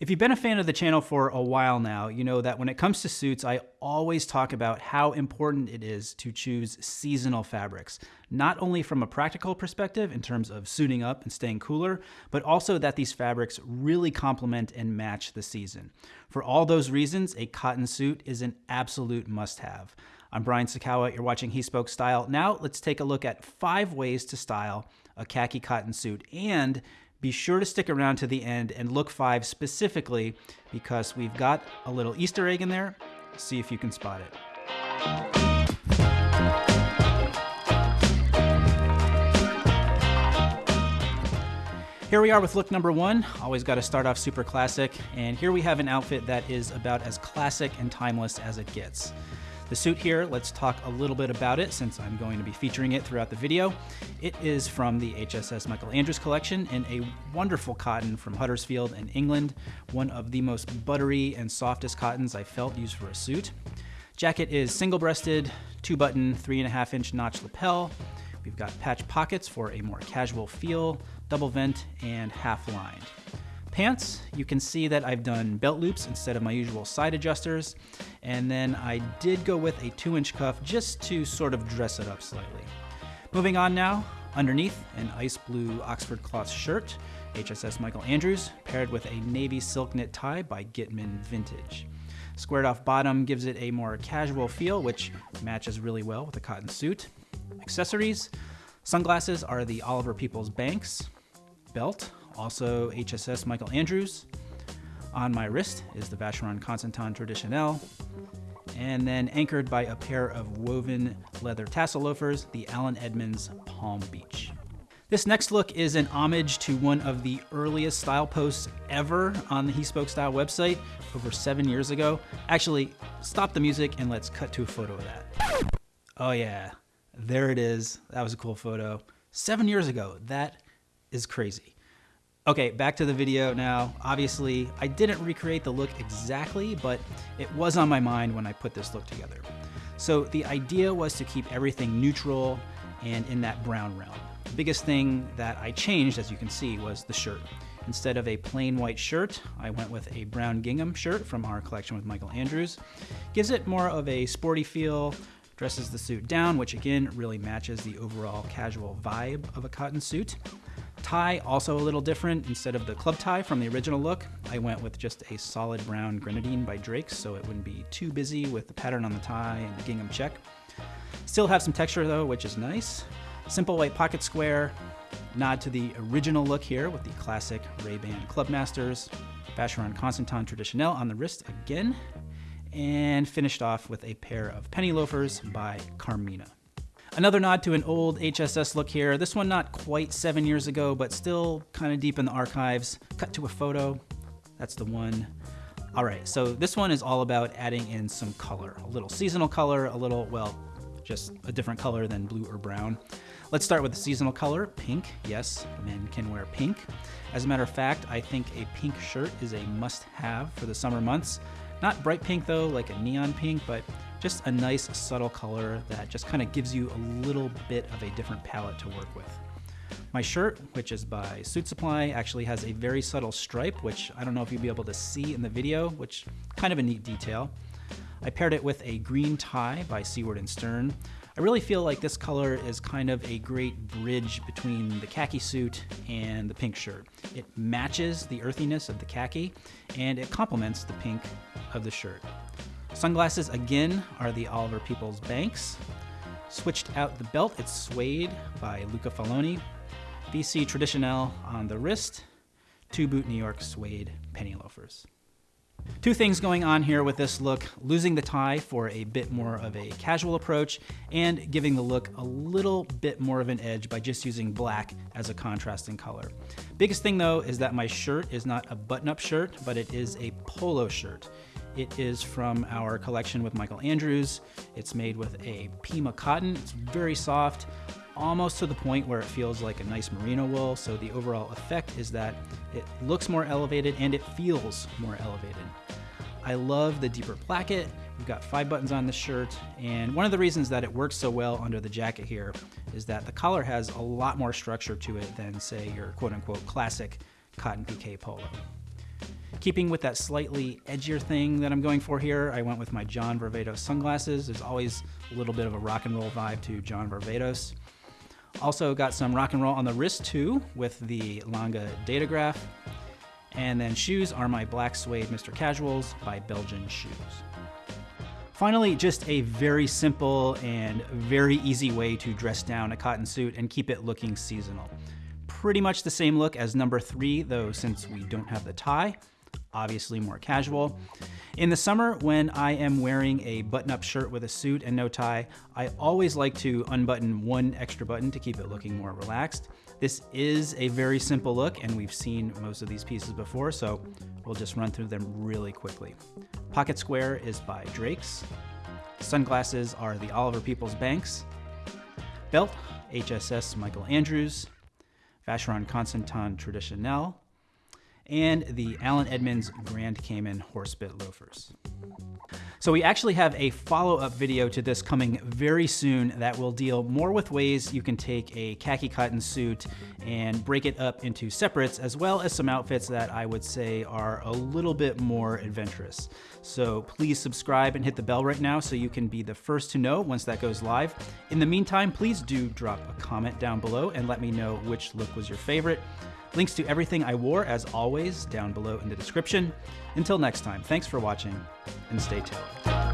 If you've been a fan of the channel for a while now, you know that when it comes to suits, I always talk about how important it is to choose seasonal fabrics, not only from a practical perspective in terms of suiting up and staying cooler, but also that these fabrics really complement and match the season. For all those reasons, a cotton suit is an absolute must-have. I'm Brian Sacawa, you're watching He Spoke Style. Now let's take a look at five ways to style a khaki cotton suit and be sure to stick around to the end and look five specifically because we've got a little Easter egg in there. See if you can spot it. Here we are with look number one. Always got to start off super classic. And here we have an outfit that is about as classic and timeless as it gets. The suit here, let's talk a little bit about it since I'm going to be featuring it throughout the video. It is from the HSS Michael Andrews collection in a wonderful cotton from Huddersfield in England, one of the most buttery and softest cottons I felt used for a suit. Jacket is single-breasted, two-button, three and a half inch notch lapel. We've got patch pockets for a more casual feel, double vent, and half lined. Pants, you can see that I've done belt loops instead of my usual side adjusters, and then I did go with a 2 inch cuff just to sort of dress it up slightly. Moving on now, underneath an ice blue Oxford cloth shirt, HSS Michael Andrews, paired with a navy silk knit tie by Gitman Vintage. Squared off bottom gives it a more casual feel, which matches really well with a cotton suit. Accessories, sunglasses are the Oliver Peoples Banks, belt, also HSS Michael Andrews. On my wrist is the Vacheron Constantin Traditionnelle, and then anchored by a pair of woven leather tassel loafers, the Allen Edmonds Palm Beach. This next look is an homage to one of the earliest style posts ever on the He Spoke Style website over seven years ago. Actually, stop the music and let's cut to a photo of that. Oh yeah, there it is. That was a cool photo. Seven years ago, that is crazy. Okay, back to the video now. Obviously, I didn't recreate the look exactly, but it was on my mind when I put this look together. So the idea was to keep everything neutral and in that brown realm. The biggest thing that I changed, as you can see, was the shirt. Instead of a plain white shirt, I went with a brown gingham shirt from our collection with Michael Andrews. Gives it more of a sporty feel, dresses the suit down, which again really matches the overall casual vibe of a cotton suit. Tie, also a little different. Instead of the club tie from the original look, I went with just a solid brown grenadine by Drake's so it wouldn't be too busy with the pattern on the tie and the gingham check. Still have some texture though, which is nice. Simple white pocket square, nod to the original look here with the classic Ray-Ban Clubmasters, Vacheron Constantin Traditionnelle on the wrist again, and finished off with a pair of penny loafers by Carmina. Another nod to an old HSS look here. This one not quite seven years ago, but still kind of deep in the archives. Cut to a photo. That's the one. All right, so this one is all about adding in some color. A little seasonal color, a little, well, just a different color than blue or brown. Let's start with the seasonal color, pink. Yes, men can wear pink. As a matter of fact, I think a pink shirt is a must-have for the summer months. Not bright pink though, like a neon pink, but just a nice subtle color that just kind of gives you a little bit of a different palette to work with. My shirt, which is by Suit Supply, actually has a very subtle stripe, which I don't know if you'll be able to see in the video, which kind of a neat detail. I paired it with a green tie by Seaward & Stern. I really feel like this color is kind of a great bridge between the khaki suit and the pink shirt. It matches the earthiness of the khaki and it complements the pink of the shirt. Sunglasses again are the Oliver Peoples Banks. Switched out the belt, it's Suede by Luca Faloni. VC Traditionnelle on the wrist. To Boot New York Suede penny loafers. Two things going on here with this look, losing the tie for a bit more of a casual approach and giving the look a little bit more of an edge by just using black as a contrasting color. Biggest thing though is that my shirt is not a button-up shirt, but it is a polo shirt. It is from our collection with Michael Andrews. It's made with a Pima cotton. It's very soft, almost to the point where it feels like a nice merino wool. So the overall effect is that it looks more elevated and it feels more elevated. I love the deeper placket. We've got five buttons on the shirt, and one of the reasons that it works so well under the jacket here is that the collar has a lot more structure to it than, say, your quote-unquote classic cotton pique polo. Keeping with that slightly edgier thing that I'm going for here, I went with my John Varvatos sunglasses. There's always a little bit of a rock and roll vibe to John Varvatos. Also got some rock and roll on the wrist too with the Lange Datograph. And then shoes are my black suede Mr. Casuals by Belgian Shoes. Finally, just a very simple and very easy way to dress down a cotton suit and keep it looking seasonal. Pretty much the same look as number three, though since we don't have the tie, obviously more casual. In the summer, when I am wearing a button-up shirt with a suit and no tie, I always like to unbutton one extra button to keep it looking more relaxed. This is a very simple look, and we've seen most of these pieces before, so we'll just run through them really quickly. Pocket Square is by Drake's. Sunglasses are the Oliver Peoples Banks. Belt, HSS Michael Andrews. Vacheron Constantin Traditionnelle and the Allen Edmonds Grand Cayman Horsebit Loafers. So we actually have a follow-up video to this coming very soon that will deal more with ways you can take a khaki cotton suit and break it up into separates, as well as some outfits that I would say are a little bit more adventurous. So please subscribe and hit the bell right now so you can be the first to know once that goes live. In the meantime, please do drop a comment down below and let me know which look was your favorite. Links to everything I wore, as always, down below in the description. Until next time, thanks for watching and stay tailored.